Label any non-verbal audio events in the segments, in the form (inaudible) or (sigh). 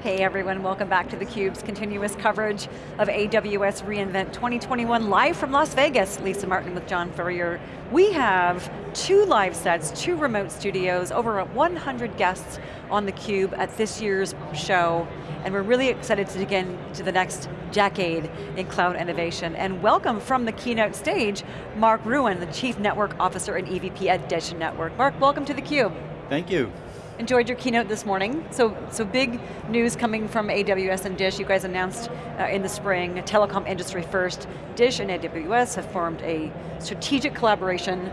Hey everyone, welcome back to theCUBE's continuous coverage of AWS reInvent 2021 live from Las Vegas. Lisa Martin with John Furrier. We have two live sets, two remote studios, over 100 guests on theCUBE at this year's show, and we're really excited to dig into the next decade in cloud innovation. And welcome from the keynote stage, Mark Rouanne, the Chief Network Officer and EVP at Dish Network. Mark, welcome to theCUBE. Thank you. Enjoyed your keynote this morning. So, so big news coming from AWS and Dish. You guys announced uh, in the spring, telecom industry first. Dish and AWS have formed a strategic collaboration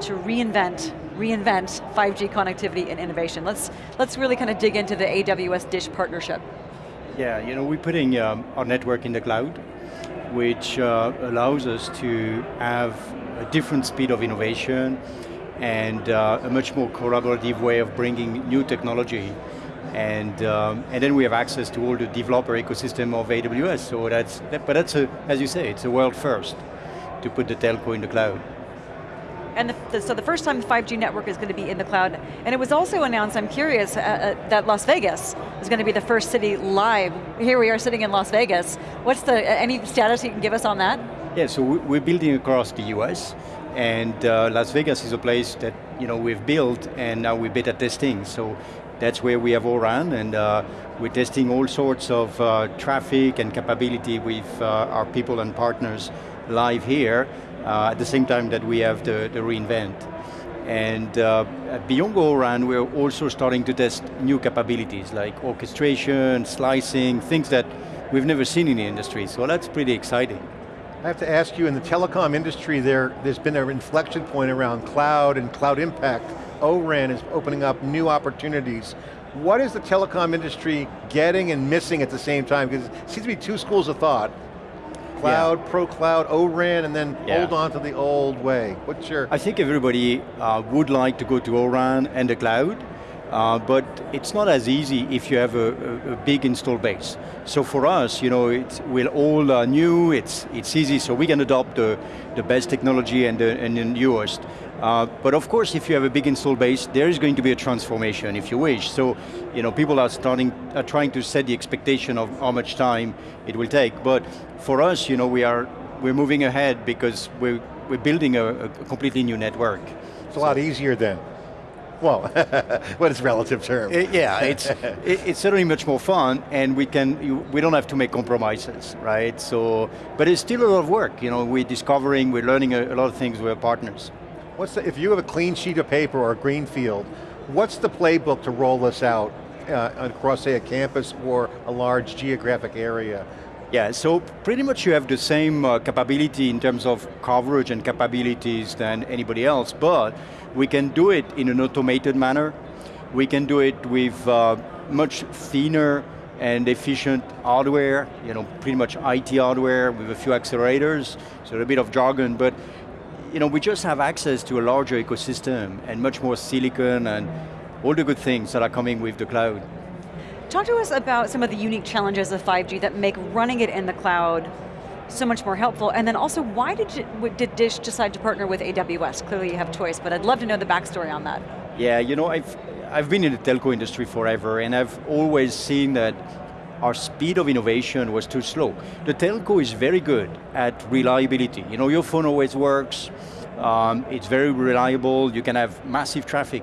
to reinvent, reinvent 5G connectivity and innovation. Let's, let's really kind of dig into the AWS Dish partnership. Yeah, you know, we're putting um, our network in the cloud, which uh, allows us to have a different speed of innovation, and uh, a much more collaborative way of bringing new technology. And, um, and then we have access to all the developer ecosystem of AWS, so that's, that, but that's, a, as you say, it's a world first to put the telco in the cloud. And the, the, so the first time the 5G network is going to be in the cloud, and it was also announced, I'm curious, uh, uh, that Las Vegas is going to be the first city live. Here we are sitting in Las Vegas. What's the, any status you can give us on that? Yeah, so we're building across the US, and uh, Las Vegas is a place that you know we've built and now we're beta testing. So that's where we have O-RAN and uh, we're testing all sorts of uh, traffic and capability with uh, our people and partners live here uh, at the same time that we have the, the reInvent. And uh, beyond O-RAN, we're also starting to test new capabilities like orchestration, slicing, things that we've never seen in the industry. So that's pretty exciting. I have to ask you, in the telecom industry, there, there's been an inflection point around cloud and cloud impact. O-RAN is opening up new opportunities. What is the telecom industry getting and missing at the same time? Because it seems to be two schools of thought. Cloud, yeah. pro-cloud, O-RAN, and then yeah. hold on to the old way. What's your... I think everybody uh, would like to go to O-RAN and the cloud, uh, but it's not as easy if you have a, a, a big install base. So for us, you know, we're all uh, new, it's, it's easy, so we can adopt the, the best technology and the, and the newest. Uh, but of course, if you have a big install base, there is going to be a transformation if you wish. So, you know, people are starting, are trying to set the expectation of how much time it will take. But for us, you know, we are, we're moving ahead because we're, we're building a, a completely new network. It's a lot easier then. Well, (laughs) what is relative term? It, yeah, it's, it, it's certainly much more fun and we can, you, we don't have to make compromises, right? So, but it's still a lot of work. You know, we're discovering, we're learning a, a lot of things with our partners. What's the, if you have a clean sheet of paper or a green field, what's the playbook to roll this out uh, across say a campus or a large geographic area? Yeah, so pretty much you have the same uh, capability in terms of coverage and capabilities than anybody else, but we can do it in an automated manner. We can do it with uh, much thinner and efficient hardware, you know, pretty much IT hardware with a few accelerators, so a bit of jargon, but you know, we just have access to a larger ecosystem and much more silicon and all the good things that are coming with the cloud. Talk to us about some of the unique challenges of 5G that make running it in the cloud so much more helpful. And then also, why did, you, did Dish decide to partner with AWS? Clearly you have choice, but I'd love to know the backstory on that. Yeah, you know, I've, I've been in the telco industry forever, and I've always seen that our speed of innovation was too slow. The telco is very good at reliability. You know, your phone always works, um, it's very reliable, you can have massive traffic,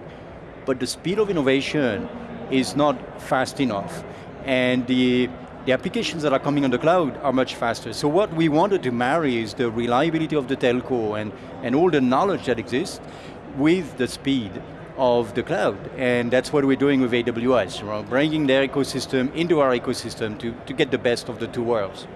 but the speed of innovation is not fast enough. And the the applications that are coming on the cloud are much faster. So what we wanted to marry is the reliability of the telco and, and all the knowledge that exists with the speed of the cloud. And that's what we're doing with AWS, right? bringing their ecosystem into our ecosystem to, to get the best of the two worlds.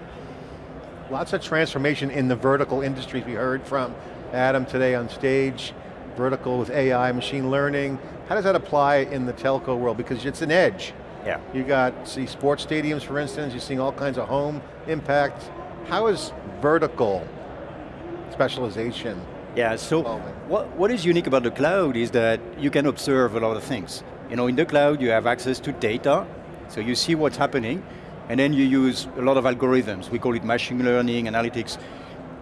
Lots of transformation in the vertical industries. We heard from Adam today on stage, vertical with AI, machine learning. How does that apply in the telco world? Because it's an edge. Yeah. You got, see sports stadiums for instance, you're seeing all kinds of home impact. How is vertical specialization Yeah, so what, what is unique about the cloud is that you can observe a lot of things. You know, in the cloud you have access to data, so you see what's happening, and then you use a lot of algorithms. We call it machine learning, analytics.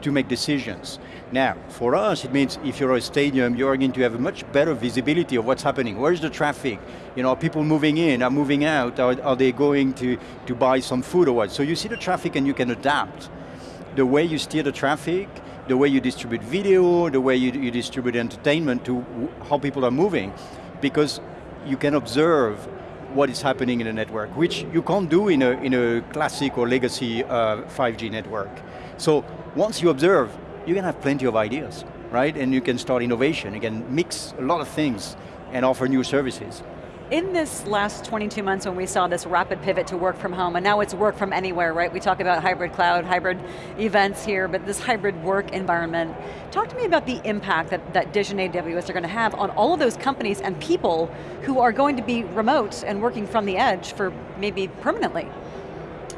To make decisions. Now, for us, it means if you're a stadium, you're going to have a much better visibility of what's happening. Where's the traffic? You know, are people moving in, are moving out? Are, are they going to, to buy some food or what? So you see the traffic and you can adapt. The way you steer the traffic, the way you distribute video, the way you, you distribute entertainment to how people are moving, because you can observe what is happening in a network, which you can't do in a, in a classic or legacy uh, 5G network. So once you observe, you can have plenty of ideas, right? And you can start innovation, you can mix a lot of things and offer new services. In this last 22 months when we saw this rapid pivot to work from home, and now it's work from anywhere, right? We talk about hybrid cloud, hybrid events here, but this hybrid work environment. Talk to me about the impact that, that Dish and AWS are going to have on all of those companies and people who are going to be remote and working from the edge for maybe permanently.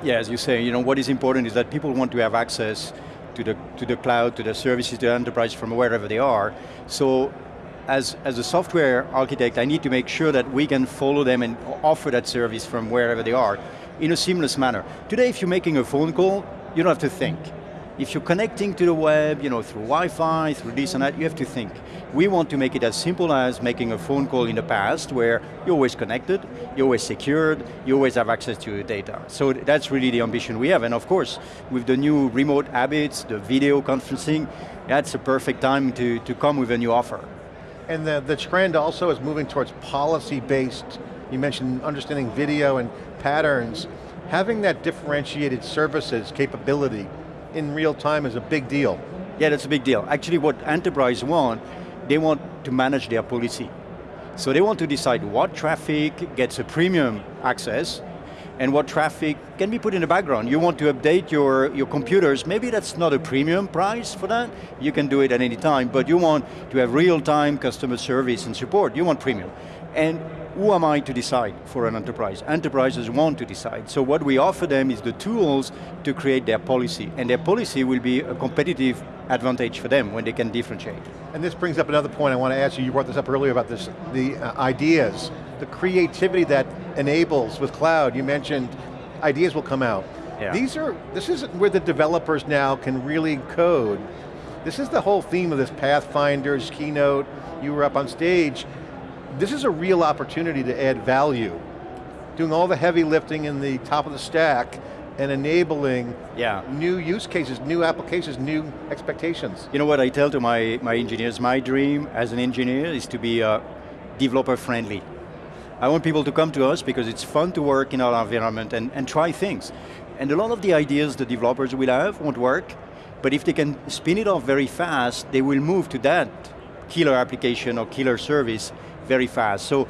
Yeah, as you say, you know, what is important is that people want to have access to the, to the cloud, to the services, to the enterprise from wherever they are. So as, as a software architect, I need to make sure that we can follow them and offer that service from wherever they are in a seamless manner. Today, if you're making a phone call, you don't have to think. If you're connecting to the web, you know, through Wi-Fi, through this and that, you have to think. We want to make it as simple as making a phone call in the past where you're always connected, you're always secured, you always have access to your data. So that's really the ambition we have. And of course, with the new remote habits, the video conferencing, that's a perfect time to, to come with a new offer. And the, the trend also is moving towards policy-based, you mentioned understanding video and patterns. Having that differentiated services capability in real time is a big deal. Yeah, that's a big deal. Actually what enterprise want, they want to manage their policy. So they want to decide what traffic gets a premium access and what traffic can be put in the background. You want to update your, your computers, maybe that's not a premium price for that, you can do it at any time, but you want to have real-time customer service and support, you want premium. And who am I to decide for an enterprise? Enterprises want to decide. So what we offer them is the tools to create their policy, and their policy will be a competitive advantage for them when they can differentiate. And this brings up another point I want to ask you, you brought this up earlier about this, the uh, ideas, the creativity that enables with cloud, you mentioned ideas will come out. Yeah. These are, this is where the developers now can really code. This is the whole theme of this Pathfinders, keynote, you were up on stage. This is a real opportunity to add value. Doing all the heavy lifting in the top of the stack and enabling yeah. new use cases, new applications, new expectations. You know what I tell to my, my engineers, my dream as an engineer is to be uh, developer friendly. I want people to come to us because it's fun to work in our environment and, and try things. And a lot of the ideas the developers will have won't work, but if they can spin it off very fast, they will move to that killer application or killer service very fast. So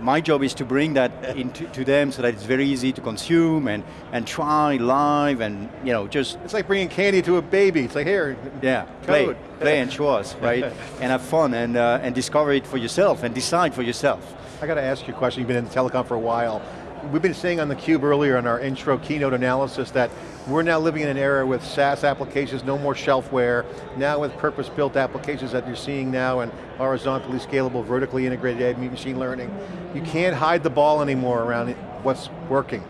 my job is to bring that into to them so that it's very easy to consume and, and try live and you know just it's like bringing candy to a baby. It's like here, yeah, code. play, play and show us, right? (laughs) and have fun and uh, and discover it for yourself and decide for yourself. I got to ask you a question, you've been in telecom for a while. We've been saying on theCUBE earlier in our intro keynote analysis that we're now living in an era with SaaS applications, no more shelfware, now with purpose-built applications that you're seeing now and horizontally scalable, vertically integrated machine learning. You can't hide the ball anymore around what's working.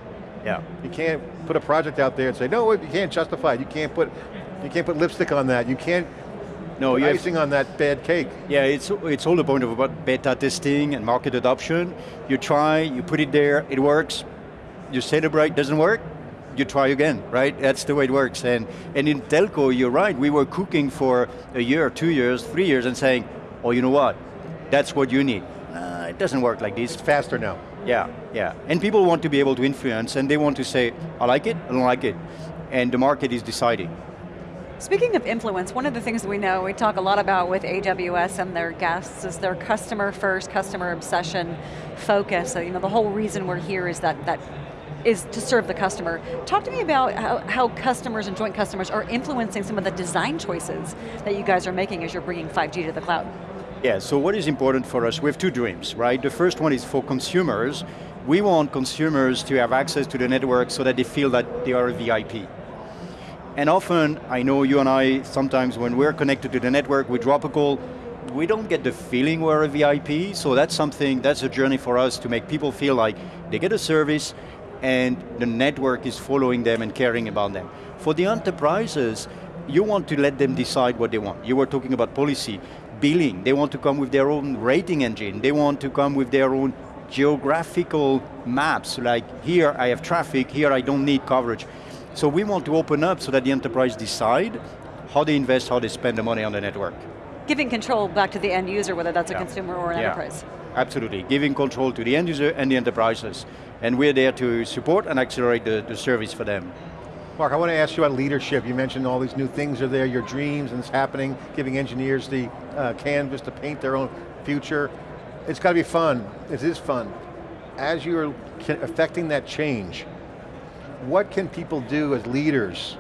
Yeah. You can't put a project out there and say, no, you can't justify it. You can't put, you can't put lipstick on that. You can't no, you icing on that bad cake. Yeah, it's, it's all the point of about beta testing and market adoption. You try, you put it there, it works, you celebrate, doesn't work, you try again, right? That's the way it works. And, and in telco, you're right, we were cooking for a year, two years, three years and saying, oh, you know what, that's what you need. Uh, it doesn't work like this. It's faster now. Yeah, yeah. And people want to be able to influence and they want to say, I like it, I don't like it. And the market is deciding. Speaking of influence, one of the things we know, we talk a lot about with AWS and their guests is their customer first, customer obsession focus. So, you know, the whole reason we're here is that, that is to serve the customer. Talk to me about how, how, customers and joint customers are influencing some of the design choices that you guys are making as you're bringing 5G to the cloud. Yeah, so what is important for us, we have two dreams, right? The first one is for consumers. We want consumers to have access to the network so that they feel that they are a VIP. And often, I know you and I, sometimes when we're connected to the network, we drop a call, we don't get the feeling we're a VIP, so that's something, that's a journey for us to make people feel like they get a service and the network is following them and caring about them. For the enterprises, you want to let them decide what they want. You were talking about policy, billing, they want to come with their own rating engine, they want to come with their own geographical maps, like here I have traffic, here I don't need coverage. So we want to open up so that the enterprise decide how they invest, how they spend the money on the network. Giving control back to the end user, whether that's Yeah. a consumer or an Yeah. enterprise. Absolutely, giving control to the end user and the enterprises. And we're there to support and accelerate the, the service for them. Mark, I want to ask you about leadership. You mentioned all these new things are there, your dreams, and it's happening, giving engineers the uh, canvas to paint their own future. It's got to be fun. It is fun. As you're affecting that change, what can people do as leaders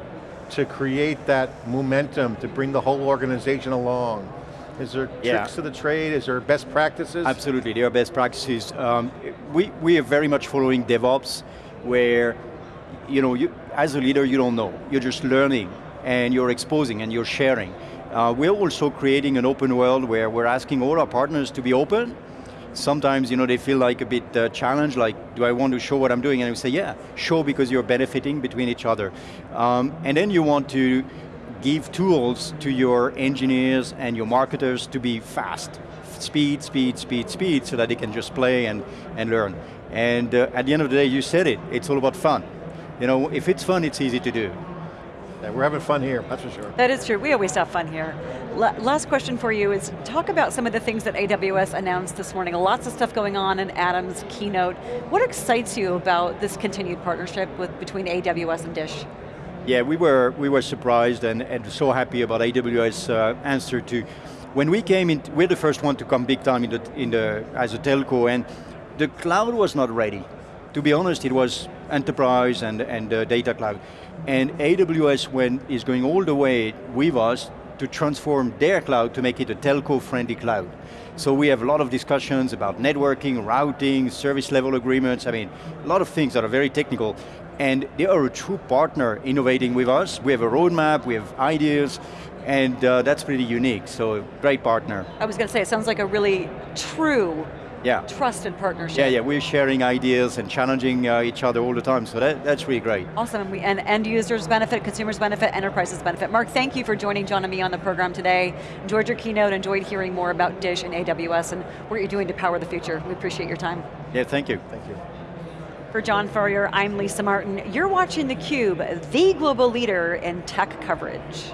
to create that momentum, to bring the whole organization along? Is there Yeah. tricks to the trade? Is there best practices? Absolutely, there are best practices. Um, we, we are very much following DevOps, where you know, you, as a leader, you don't know. You're just learning, and you're exposing, and you're sharing. Uh, we're also creating an open world where we're asking all our partners to be open. Sometimes, you know, they feel like a bit uh, challenged, like, do I want to show what I'm doing? And we say, yeah, show because you're benefiting between each other. Um, and then you want to give tools to your engineers and your marketers to be fast. Speed, speed, speed, speed, so that they can just play and, and learn. And uh, at the end of the day, you said it, it's all about fun. You know, if it's fun, it's easy to do. Yeah, we're having fun here, that's for sure. That is true, we always have fun here. La last question for you is, talk about some of the things that AWS announced this morning. Lots of stuff going on in Adam's keynote. What excites you about this continued partnership with, between AWS and Dish? Yeah, we were, we were surprised and, and so happy about AWS uh, answer to, when we came in, we're the first one to come big time in the, in the, as a telco and the cloud was not ready. To be honest, it was enterprise and, and uh, data cloud. And AWS went, is going all the way with us to transform their cloud to make it a telco-friendly cloud. So we have a lot of discussions about networking, routing, service level agreements, I mean, a lot of things that are very technical. And they are a true partner innovating with us. We have a roadmap, we have ideas, and uh, that's pretty unique, so great partner. I was going to say, it sounds like a really true, Yeah. trusted partnership. Yeah, yeah, we're sharing ideas and challenging uh, each other all the time, so that, that's really great. Awesome, and, we, and end users benefit, consumers benefit, enterprises benefit. Mark, thank you for joining John and me on the program today. Enjoyed your keynote, enjoyed hearing more about Dish and AWS and what you're doing to power the future. We appreciate your time. Yeah, thank you. Thank you. For John Furrier, I'm Lisa Martin. You're watching theCUBE, the global leader in tech coverage.